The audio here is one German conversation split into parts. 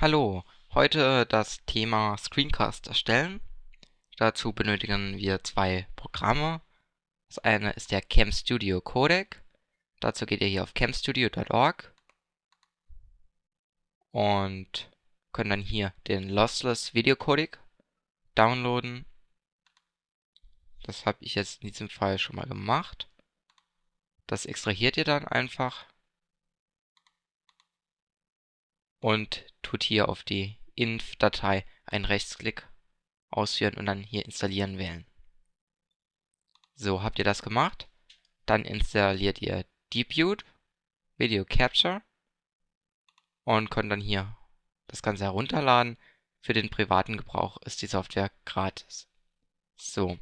Hallo, heute das Thema Screencast erstellen. Dazu benötigen wir zwei Programme. Das eine ist der CamStudio Codec. Dazu geht ihr hier auf camstudio.org und könnt dann hier den Lossless Video Codec downloaden. Das habe ich jetzt in diesem Fall schon mal gemacht. Das extrahiert ihr dann einfach und tut hier auf die inf-Datei einen Rechtsklick ausführen und dann hier installieren wählen. So, habt ihr das gemacht? Dann installiert ihr Depute, Video Capture und könnt dann hier das Ganze herunterladen. Für den privaten Gebrauch ist die Software gratis. So.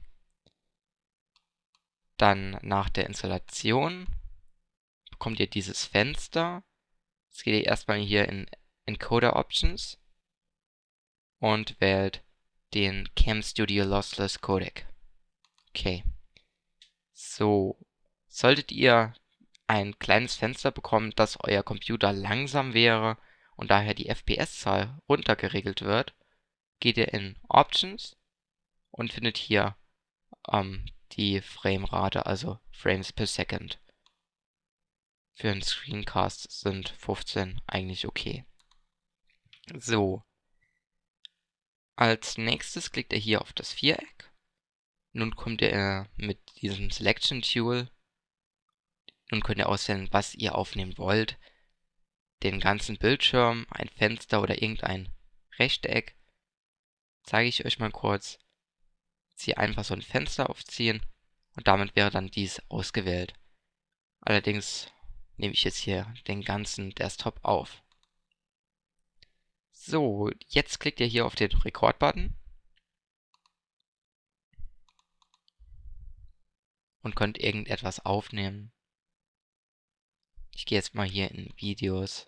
Dann nach der Installation bekommt ihr dieses Fenster. Jetzt geht ihr erstmal hier in Encoder Options und wählt den CamStudio Lossless Codec. Okay. So, solltet ihr ein kleines Fenster bekommen, dass euer Computer langsam wäre und daher die FPS-Zahl runtergeregelt wird, geht ihr in Options und findet hier ähm, die Framerate, also Frames per Second. Für einen Screencast sind 15 eigentlich okay. So. Als nächstes klickt ihr hier auf das Viereck. Nun kommt ihr mit diesem Selection Tool. Nun könnt ihr auswählen, was ihr aufnehmen wollt. Den ganzen Bildschirm, ein Fenster oder irgendein Rechteck. Zeige ich euch mal kurz. Hier einfach so ein Fenster aufziehen und damit wäre dann dies ausgewählt. Allerdings nehme ich jetzt hier den ganzen Desktop auf. So, jetzt klickt ihr hier auf den Record-Button. Und könnt irgendetwas aufnehmen. Ich gehe jetzt mal hier in Videos.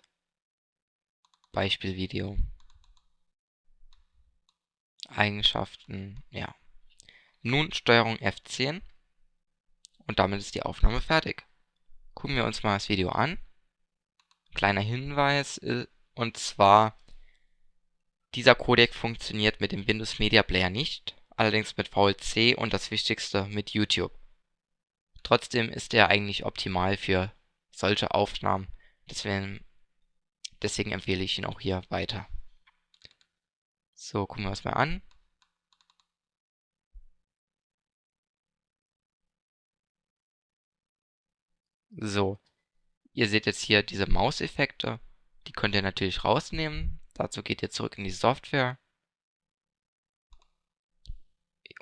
Beispielvideo. Eigenschaften, ja. Nun Steuerung F10. Und damit ist die Aufnahme fertig. Gucken wir uns mal das Video an. Kleiner Hinweis, äh, und zwar dieser Codec funktioniert mit dem Windows Media Player nicht, allerdings mit VLC und das Wichtigste mit YouTube. Trotzdem ist er eigentlich optimal für solche Aufnahmen, deswegen, deswegen empfehle ich ihn auch hier weiter. So, gucken wir uns mal an. So, ihr seht jetzt hier diese Mauseffekte, die könnt ihr natürlich rausnehmen. Dazu geht ihr zurück in die Software,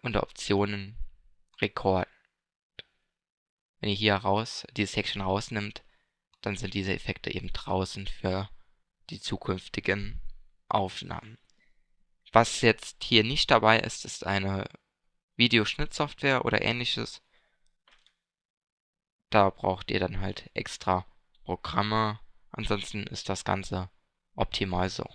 unter Optionen Record. Wenn ihr hier raus, diese Section rausnimmt, dann sind diese Effekte eben draußen für die zukünftigen Aufnahmen. Was jetzt hier nicht dabei ist, ist eine Videoschnittsoftware oder ähnliches. Da braucht ihr dann halt extra Programme. Ansonsten ist das Ganze optimal so.